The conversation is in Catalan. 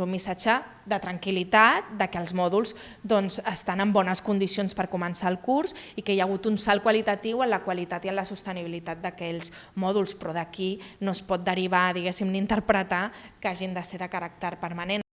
doncs, un missatge de tranquil·litat, de que els mòduls doncs, estan en bones condicions per començar el curs i que hi ha hagut un salt qualitatiu en la qualitat i en la sostenibilitat d'aquells mòduls, però d'aquí no es pot derivar, diguéssim, ni interpretar que hagin de ser de caràcter permanent.